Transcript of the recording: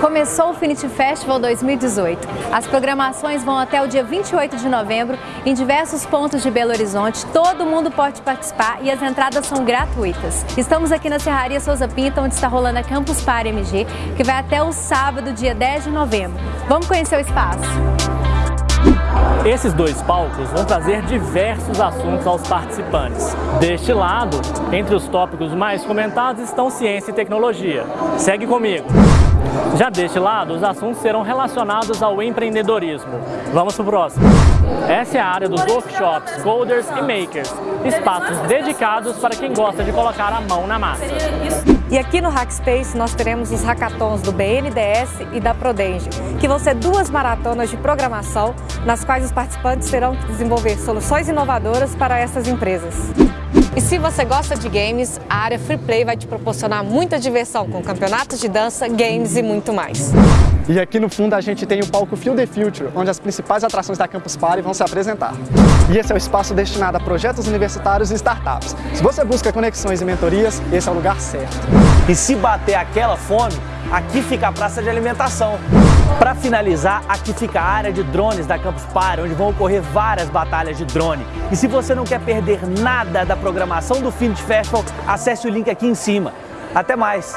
Começou o Finity Festival 2018. As programações vão até o dia 28 de novembro em diversos pontos de Belo Horizonte. Todo mundo pode participar e as entradas são gratuitas. Estamos aqui na Serraria Souza Pinta, onde está rolando a Campus Party MG, que vai até o sábado, dia 10 de novembro. Vamos conhecer o espaço. Esses dois palcos vão trazer diversos assuntos aos participantes. Deste lado, entre os tópicos mais comentados estão ciência e tecnologia. Segue comigo! Já deste lado, os assuntos serão relacionados ao empreendedorismo. Vamos para o próximo. Essa é a área dos workshops, coders e makers, espaços dedicados para quem gosta de colocar a mão na massa. E aqui no Hackspace nós teremos os hackathons do BNDES e da Prodenge, que vão ser duas maratonas de programação, nas quais os participantes terão que desenvolver soluções inovadoras para essas empresas. E se você gosta de games, a área Free Play vai te proporcionar muita diversão com campeonatos de dança, games e muito mais. E aqui no fundo a gente tem o palco Feel the Future, onde as principais atrações da Campus Party vão se apresentar. E esse é o espaço destinado a projetos universitários e startups. Se você busca conexões e mentorias, esse é o lugar certo. E se bater aquela fome, aqui fica a praça de alimentação. Para finalizar, aqui fica a área de drones da Campus Party, onde vão ocorrer várias batalhas de drone. E se você não quer perder nada da programação do Finit Festival, acesse o link aqui em cima. Até mais!